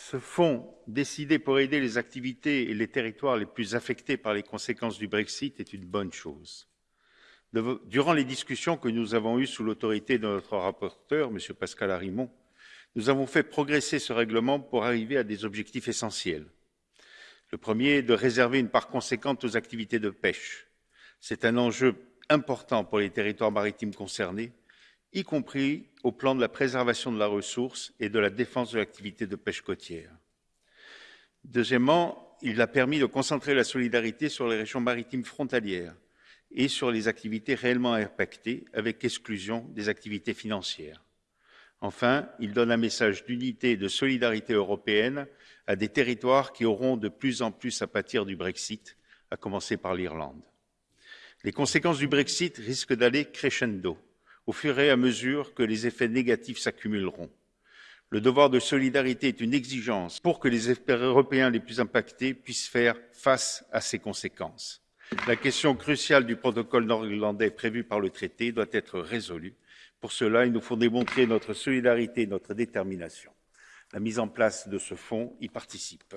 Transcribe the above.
Ce fonds, décidé pour aider les activités et les territoires les plus affectés par les conséquences du Brexit, est une bonne chose. Durant les discussions que nous avons eues sous l'autorité de notre rapporteur, M. Pascal Arimont, nous avons fait progresser ce règlement pour arriver à des objectifs essentiels. Le premier est de réserver une part conséquente aux activités de pêche. C'est un enjeu important pour les territoires maritimes concernés, y compris au plan de la préservation de la ressource et de la défense de l'activité de pêche côtière. Deuxièmement, il a permis de concentrer la solidarité sur les régions maritimes frontalières et sur les activités réellement impactées, avec exclusion des activités financières. Enfin, il donne un message d'unité et de solidarité européenne à des territoires qui auront de plus en plus à pâtir du Brexit, à commencer par l'Irlande. Les conséquences du Brexit risquent d'aller crescendo au fur et à mesure que les effets négatifs s'accumuleront. Le devoir de solidarité est une exigence pour que les Européens les plus impactés puissent faire face à ces conséquences. La question cruciale du protocole nord-irlandais prévu par le traité doit être résolue. Pour cela, il nous faut démontrer notre solidarité et notre détermination. La mise en place de ce fonds y participe.